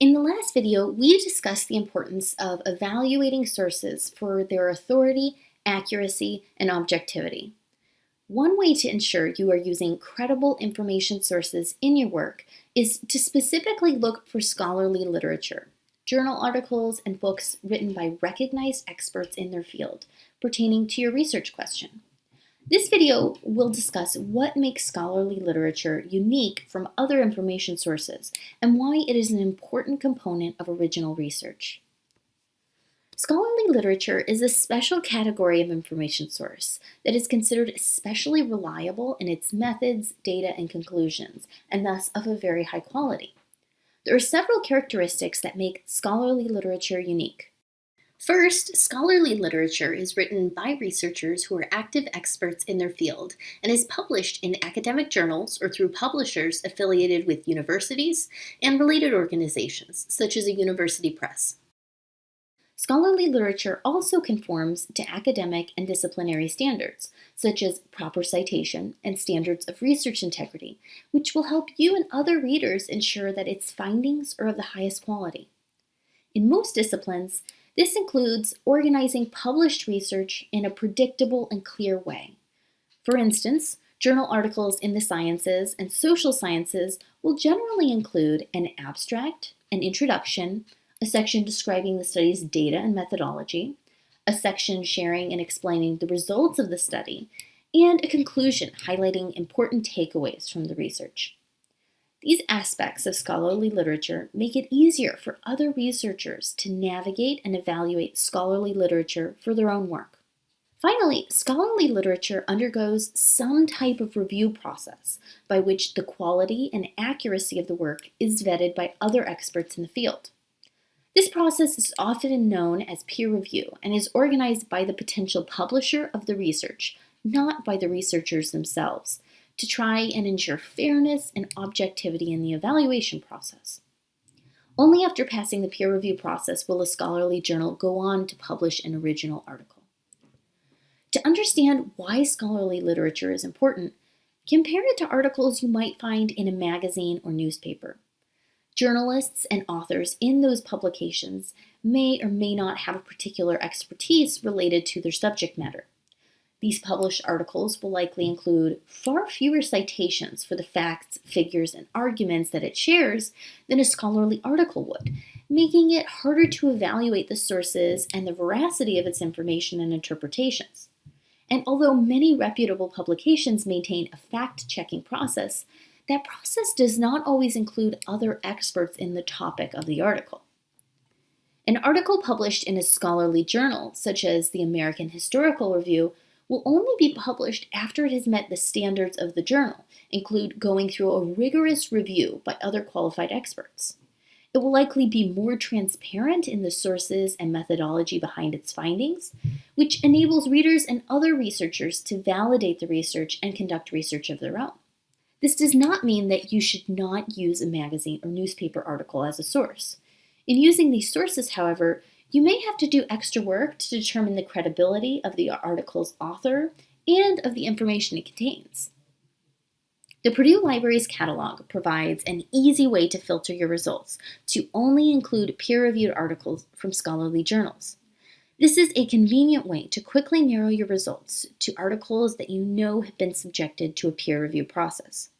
In the last video, we discussed the importance of evaluating sources for their authority, accuracy, and objectivity. One way to ensure you are using credible information sources in your work is to specifically look for scholarly literature, journal articles, and books written by recognized experts in their field pertaining to your research question. This video will discuss what makes scholarly literature unique from other information sources and why it is an important component of original research. Scholarly literature is a special category of information source that is considered especially reliable in its methods, data, and conclusions, and thus of a very high quality. There are several characteristics that make scholarly literature unique. First, scholarly literature is written by researchers who are active experts in their field and is published in academic journals or through publishers affiliated with universities and related organizations, such as a university press. Scholarly literature also conforms to academic and disciplinary standards, such as proper citation and standards of research integrity, which will help you and other readers ensure that its findings are of the highest quality. In most disciplines, this includes organizing published research in a predictable and clear way. For instance, journal articles in the sciences and social sciences will generally include an abstract, an introduction, a section describing the study's data and methodology, a section sharing and explaining the results of the study, and a conclusion highlighting important takeaways from the research. These aspects of scholarly literature make it easier for other researchers to navigate and evaluate scholarly literature for their own work. Finally, scholarly literature undergoes some type of review process by which the quality and accuracy of the work is vetted by other experts in the field. This process is often known as peer review and is organized by the potential publisher of the research, not by the researchers themselves, to try and ensure fairness and objectivity in the evaluation process. Only after passing the peer review process will a scholarly journal go on to publish an original article. To understand why scholarly literature is important, compare it to articles you might find in a magazine or newspaper. Journalists and authors in those publications may or may not have a particular expertise related to their subject matter. These published articles will likely include far fewer citations for the facts, figures, and arguments that it shares than a scholarly article would, making it harder to evaluate the sources and the veracity of its information and interpretations. And although many reputable publications maintain a fact-checking process, that process does not always include other experts in the topic of the article. An article published in a scholarly journal, such as the American Historical Review, will only be published after it has met the standards of the journal, include going through a rigorous review by other qualified experts. It will likely be more transparent in the sources and methodology behind its findings, which enables readers and other researchers to validate the research and conduct research of their own. This does not mean that you should not use a magazine or newspaper article as a source. In using these sources, however, you may have to do extra work to determine the credibility of the article's author and of the information it contains. The Purdue Library's catalog provides an easy way to filter your results to only include peer-reviewed articles from scholarly journals. This is a convenient way to quickly narrow your results to articles that you know have been subjected to a peer review process.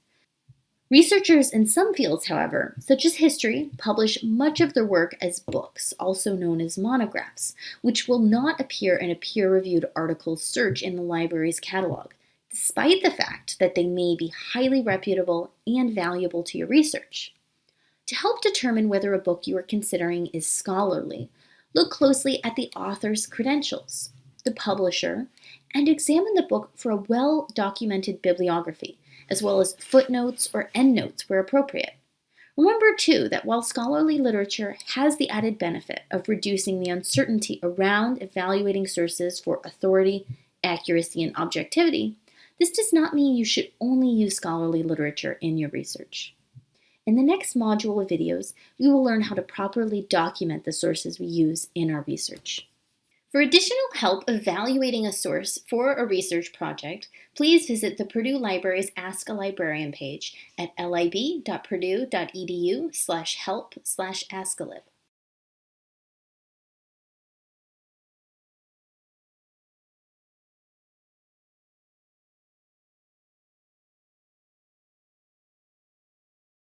Researchers in some fields, however, such as history, publish much of their work as books, also known as monographs, which will not appear in a peer-reviewed article search in the library's catalog, despite the fact that they may be highly reputable and valuable to your research. To help determine whether a book you are considering is scholarly, look closely at the author's credentials, the publisher, and examine the book for a well-documented bibliography, as well as footnotes or endnotes where appropriate. Remember, too, that while scholarly literature has the added benefit of reducing the uncertainty around evaluating sources for authority, accuracy, and objectivity, this does not mean you should only use scholarly literature in your research. In the next module of videos, we will learn how to properly document the sources we use in our research. For additional help evaluating a source for a research project, please visit the Purdue Library's Ask a Librarian page at lib.purdue.edu slash help slash askalib.